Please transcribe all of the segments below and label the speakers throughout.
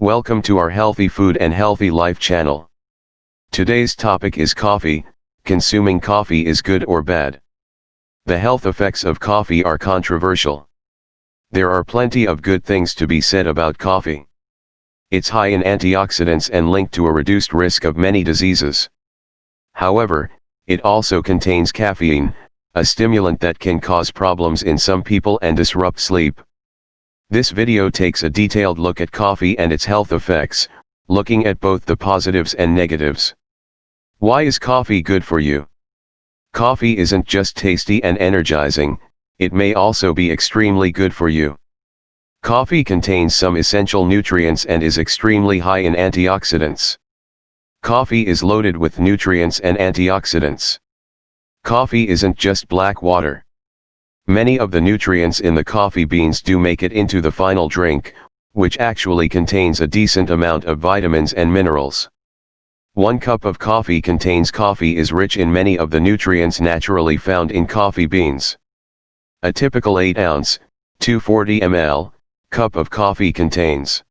Speaker 1: Welcome to our Healthy Food and Healthy Life channel. Today's topic is coffee, consuming coffee is good or bad. The health effects of coffee are controversial. There are plenty of good things to be said about coffee. It's high in antioxidants and linked to a reduced risk of many diseases. However, it also contains caffeine, a stimulant that can cause problems in some people and disrupt sleep. This video takes a detailed look at coffee and its health effects, looking at both the positives and negatives. Why is coffee good for you? Coffee isn't just tasty and energizing, it may also be extremely good for you. Coffee contains some essential nutrients and is extremely high in antioxidants. Coffee is loaded with nutrients and antioxidants. Coffee isn't just black water. Many of the nutrients in the coffee beans do make it into the final drink, which actually contains a decent amount of vitamins and minerals. One cup of coffee contains coffee is rich in many of the nutrients naturally found in coffee beans. A typical 8 ounce, 240 ml, cup of coffee contains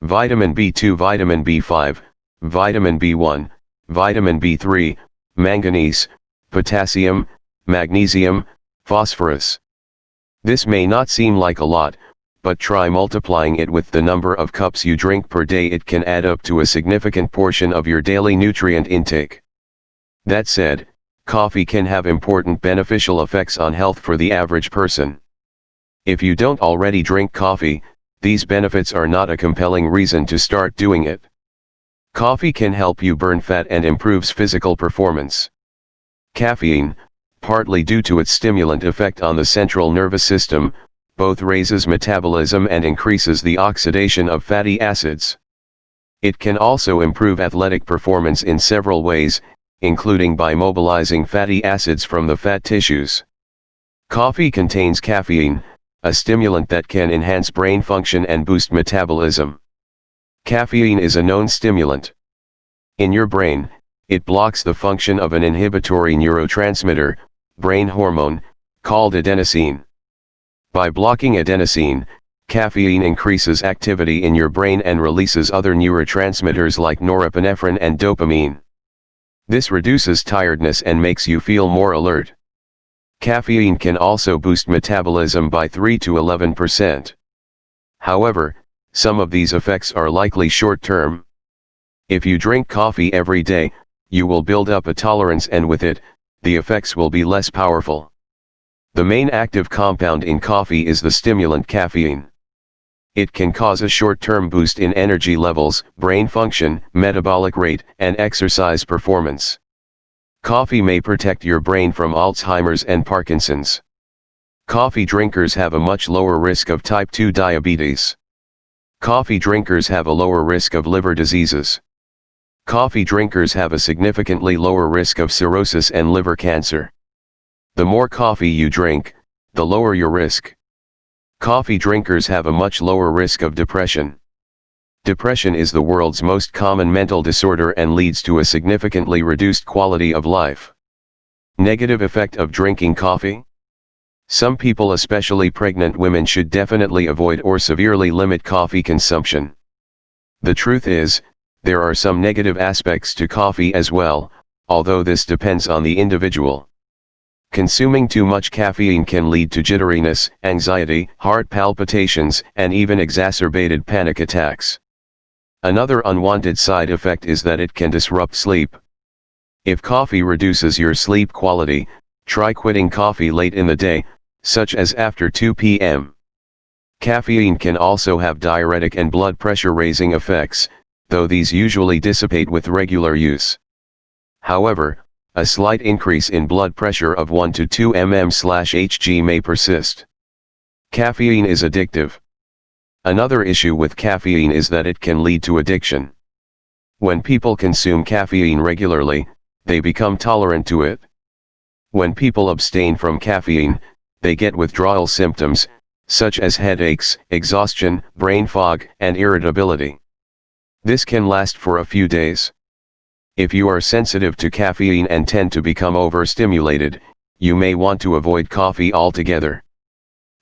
Speaker 1: vitamin B2, vitamin B5, vitamin B1, vitamin B3, manganese, potassium, magnesium, phosphorus. This may not seem like a lot, but try multiplying it with the number of cups you drink per day it can add up to a significant portion of your daily nutrient intake. That said, coffee can have important beneficial effects on health for the average person. If you don't already drink coffee, these benefits are not a compelling reason to start doing it. Coffee can help you burn fat and improves physical performance. Caffeine, partly due to its stimulant effect on the central nervous system, both raises metabolism and increases the oxidation of fatty acids. It can also improve athletic performance in several ways, including by mobilizing fatty acids from the fat tissues. Coffee contains caffeine, a stimulant that can enhance brain function and boost metabolism. Caffeine is a known stimulant. In your brain, it blocks the function of an inhibitory neurotransmitter, brain hormone, called adenosine. By blocking adenosine, caffeine increases activity in your brain and releases other neurotransmitters like norepinephrine and dopamine. This reduces tiredness and makes you feel more alert. Caffeine can also boost metabolism by 3 to 11%. However, some of these effects are likely short-term. If you drink coffee every day, you will build up a tolerance and with it, the effects will be less powerful. The main active compound in coffee is the stimulant caffeine. It can cause a short-term boost in energy levels, brain function, metabolic rate, and exercise performance. Coffee may protect your brain from Alzheimer's and Parkinson's. Coffee drinkers have a much lower risk of type 2 diabetes. Coffee drinkers have a lower risk of liver diseases. Coffee drinkers have a significantly lower risk of cirrhosis and liver cancer. The more coffee you drink, the lower your risk. Coffee drinkers have a much lower risk of depression. Depression is the world's most common mental disorder and leads to a significantly reduced quality of life. Negative effect of drinking coffee? Some people especially pregnant women should definitely avoid or severely limit coffee consumption. The truth is, there are some negative aspects to coffee as well, although this depends on the individual. Consuming too much caffeine can lead to jitteriness, anxiety, heart palpitations, and even exacerbated panic attacks. Another unwanted side effect is that it can disrupt sleep. If coffee reduces your sleep quality, try quitting coffee late in the day, such as after 2 p.m. Caffeine can also have diuretic and blood pressure raising effects, though these usually dissipate with regular use. However, a slight increase in blood pressure of 1 to 2 mm/Hg may persist. Caffeine is addictive. Another issue with caffeine is that it can lead to addiction. When people consume caffeine regularly, they become tolerant to it. When people abstain from caffeine, they get withdrawal symptoms, such as headaches, exhaustion, brain fog, and irritability. This can last for a few days. If you are sensitive to caffeine and tend to become overstimulated, you may want to avoid coffee altogether.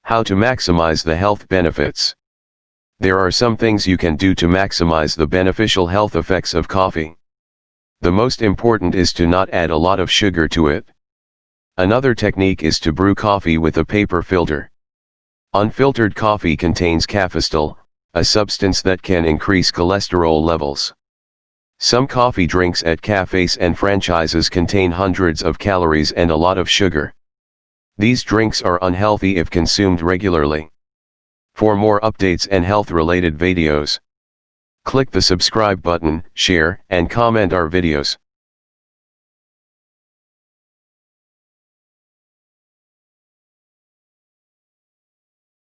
Speaker 1: How to maximize the health benefits. There are some things you can do to maximize the beneficial health effects of coffee. The most important is to not add a lot of sugar to it. Another technique is to brew coffee with a paper filter. Unfiltered coffee contains cafestol, a substance that can increase cholesterol levels. Some coffee drinks at cafes and franchises contain hundreds of calories and a lot of sugar. These drinks are unhealthy if consumed regularly. For more updates and health related videos, click the subscribe button, share and comment our videos.